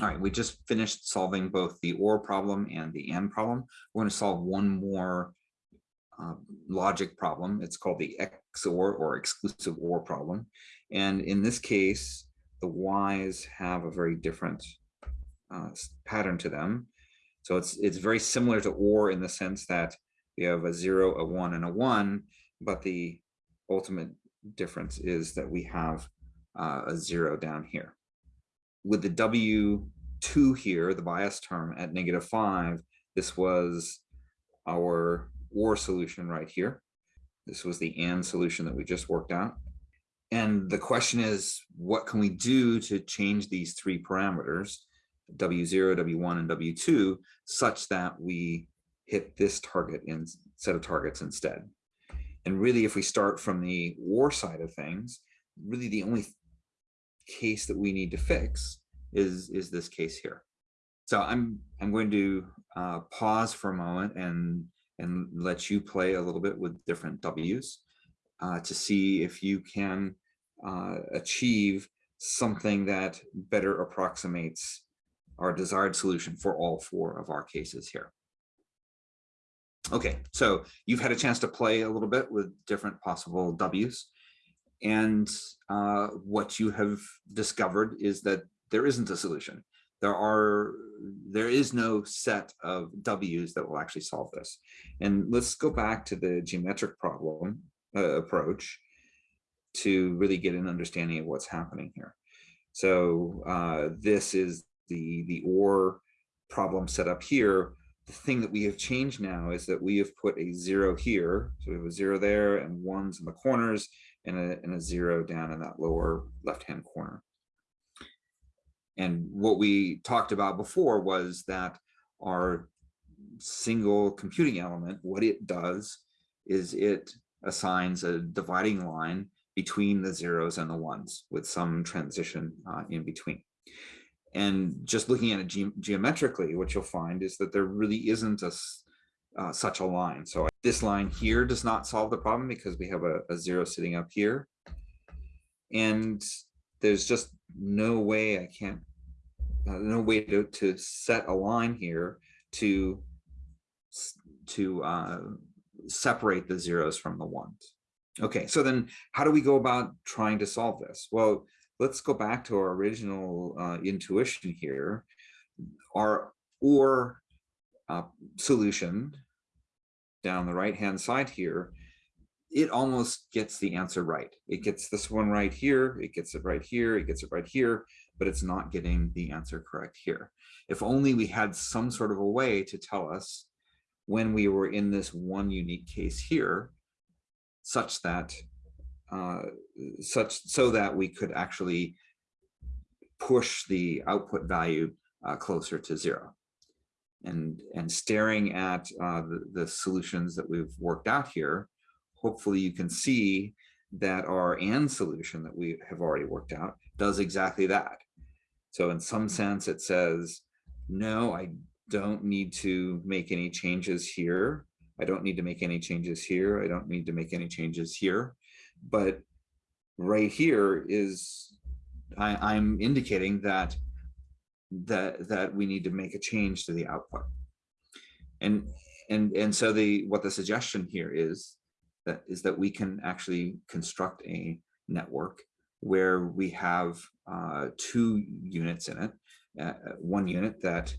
All right, we just finished solving both the OR problem and the AND problem. We're going to solve one more uh, logic problem. It's called the XOR or exclusive OR problem. And in this case, the Ys have a very different uh, pattern to them. So it's it's very similar to OR in the sense that we have a zero, a one, and a one, but the ultimate difference is that we have uh, a zero down here. With the W2 here, the bias term at negative five, this was our OR solution right here. This was the AND solution that we just worked out. And the question is, what can we do to change these three parameters, W0, W1, and W2, such that we hit this target in set of targets instead? And really, if we start from the OR side of things, really the only case that we need to fix is, is this case here. So I'm, I'm going to uh, pause for a moment and, and let you play a little bit with different W's uh, to see if you can uh, achieve something that better approximates our desired solution for all four of our cases here. Okay, so you've had a chance to play a little bit with different possible W's. And uh, what you have discovered is that there isn't a solution. There are, there is no set of W's that will actually solve this. And let's go back to the geometric problem uh, approach to really get an understanding of what's happening here. So uh, this is the, the OR problem set up here. The thing that we have changed now is that we have put a zero here. So we have a zero there and ones in the corners and a, and a zero down in that lower left-hand corner. And what we talked about before was that our single computing element, what it does is it assigns a dividing line between the zeros and the ones with some transition uh, in between. And just looking at it ge geometrically, what you'll find is that there really isn't a, uh, such a line. So this line here does not solve the problem because we have a, a zero sitting up here. And there's just no way I can't, no way to, to set a line here to, to uh, separate the zeros from the ones. Okay, so then how do we go about trying to solve this? Well, let's go back to our original uh, intuition here. Our OR uh, solution down the right hand side here, it almost gets the answer right. It gets this one right here, it gets it right here, it gets it right here, but it's not getting the answer correct here. If only we had some sort of a way to tell us when we were in this one unique case here, such that uh, such so that we could actually push the output value uh, closer to zero. And, and staring at uh, the, the solutions that we've worked out here, hopefully you can see that our AND solution that we have already worked out does exactly that. So in some sense, it says, no, I don't need to make any changes here. I don't need to make any changes here. I don't need to make any changes here. But right here is I, I'm indicating that that that we need to make a change to the output. And and and so the what the suggestion here is that is that we can actually construct a network where we have uh, two units in it, uh, one unit that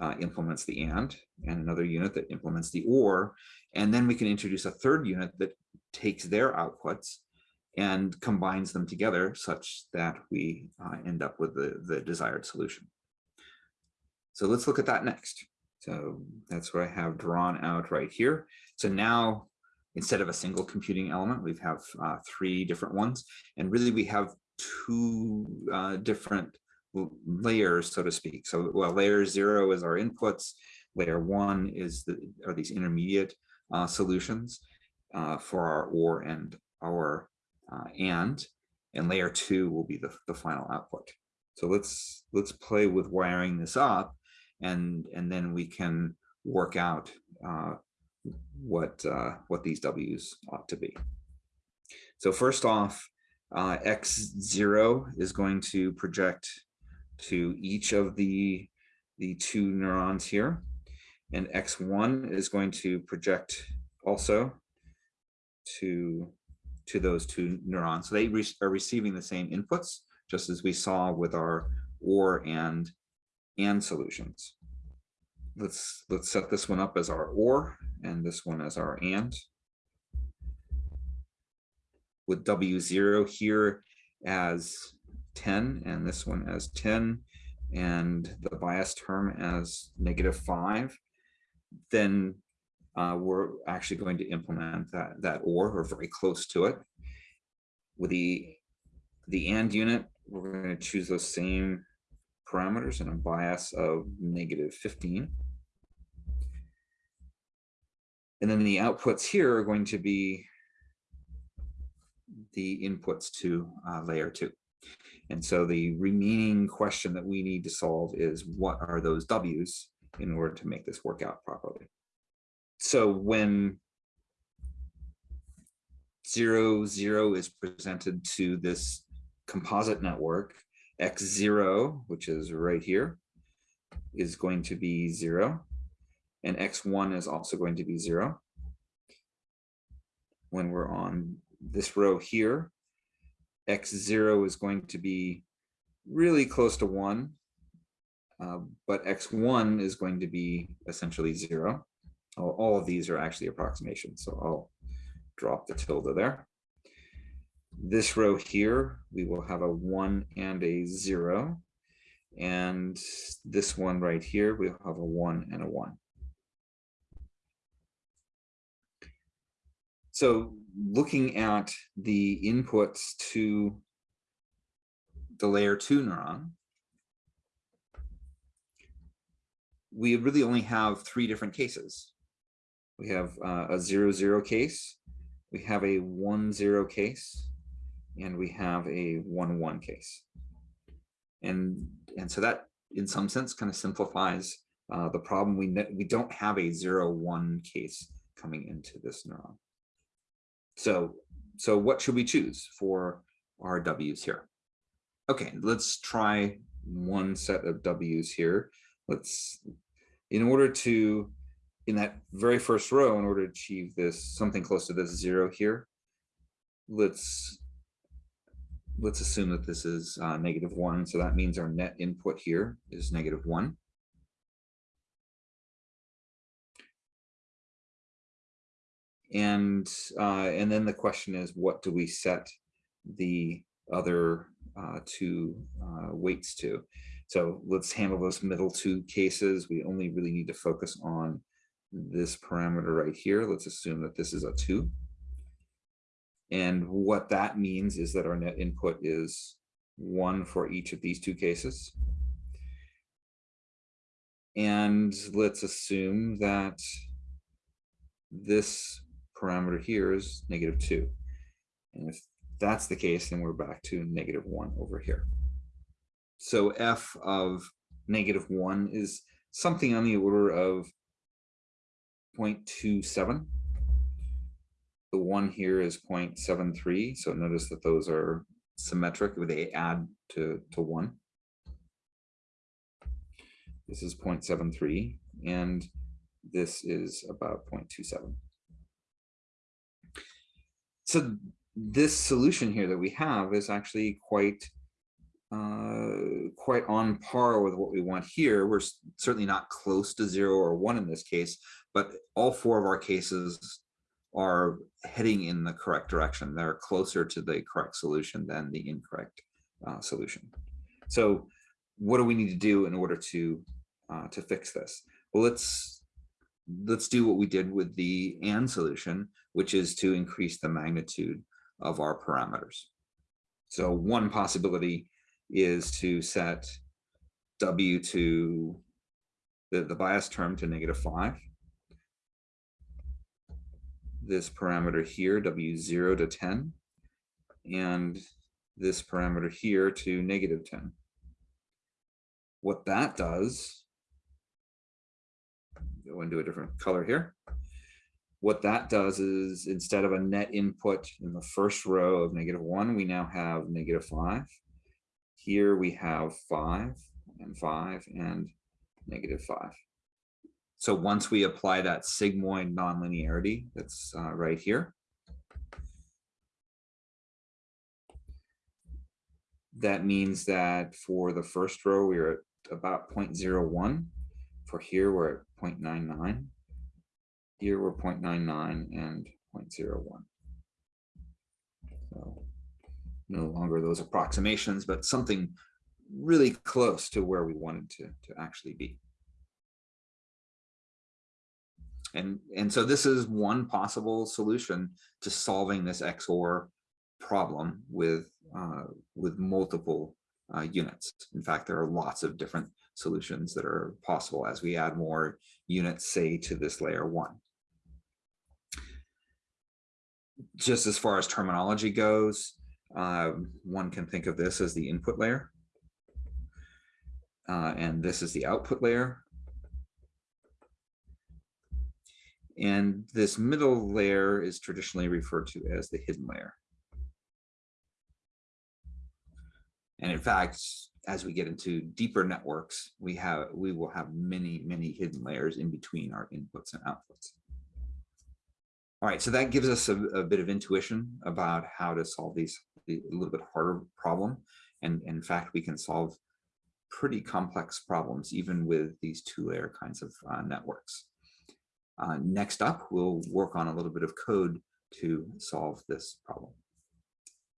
uh, implements the AND and another unit that implements the OR. And then we can introduce a third unit that takes their outputs and combines them together such that we uh, end up with the, the desired solution. So let's look at that next. So that's what I have drawn out right here. So now, instead of a single computing element, we have uh, three different ones. And really we have two uh, different layers, so to speak. So well, layer zero is our inputs. Layer one is the are these intermediate uh, solutions uh, for our OR and our uh, AND, and layer two will be the, the final output. So let's let's play with wiring this up, and and then we can work out uh, what uh, what these W's ought to be. So first off, uh, x0 is going to project to each of the, the two neurons here. And X1 is going to project also to, to those two neurons. So they re are receiving the same inputs, just as we saw with our OR and AND solutions. Let's, let's set this one up as our OR and this one as our AND. With W0 here as 10 and this one as 10 and the bias term as negative 5, then uh, we're actually going to implement that, that OR or very close to it. With the, the AND unit, we're going to choose those same parameters and a bias of negative 15. And then the outputs here are going to be the inputs to uh, layer two. And so the remaining question that we need to solve is what are those W's in order to make this work out properly. So when zero, zero is presented to this composite network, x0, which is right here, is going to be zero, and x1 is also going to be zero. When we're on this row here, x0 is going to be really close to one, uh, but x1 is going to be essentially zero. All, all of these are actually approximations, so I'll drop the tilde there. This row here, we will have a one and a zero. And this one right here, we'll have a one and a one. So looking at the inputs to the layer two neuron, we really only have three different cases. We have uh, a zero zero case, we have a one zero case, and we have a one one case. And and so that in some sense kind of simplifies uh, the problem. We we don't have a zero one case coming into this neuron. So, so what should we choose for our W's here? Okay, let's try one set of W's here. Let's, in order to, in that very first row, in order to achieve this, something close to this zero here, let's, let's assume that this is uh, negative one. So that means our net input here is negative one. And uh, and then the question is, what do we set the other uh, two uh, weights to? So let's handle those middle two cases. We only really need to focus on this parameter right here. Let's assume that this is a two. And what that means is that our net input is one for each of these two cases. And let's assume that this parameter here is negative two. And if that's the case, then we're back to negative one over here. So f of negative one is something on the order of 0.27. The one here is 0.73. So notice that those are symmetric, they add to, to one. This is 0.73 and this is about 0.27 so this solution here that we have is actually quite uh, quite on par with what we want here. We're certainly not close to zero or one in this case, but all four of our cases are heading in the correct direction. They're closer to the correct solution than the incorrect uh, solution. So what do we need to do in order to uh, to fix this? Well, let's let's do what we did with the AND solution, which is to increase the magnitude of our parameters. So one possibility is to set W to the, the bias term to negative five. This parameter here, W0 to 10, and this parameter here to negative 10. What that does go into a different color here. What that does is instead of a net input in the first row of negative one, we now have negative five. Here we have five. and five and negative five. So once we apply that sigmoid nonlinearity that's uh, right here, that means that for the first row, we're at about 0.01. For here, we're at 0.99. Here, we're 0.99 and 0.01. So no longer those approximations, but something really close to where we wanted to, to actually be. And, and so this is one possible solution to solving this XOR problem with, uh, with multiple uh, units. In fact, there are lots of different solutions that are possible as we add more units, say, to this layer one. Just as far as terminology goes, um, one can think of this as the input layer. Uh, and this is the output layer. And this middle layer is traditionally referred to as the hidden layer. And in fact, as we get into deeper networks, we have we will have many, many hidden layers in between our inputs and outputs. All right, so that gives us a, a bit of intuition about how to solve these a little bit harder problem. And in fact, we can solve pretty complex problems even with these two layer kinds of uh, networks. Uh, next up, we'll work on a little bit of code to solve this problem.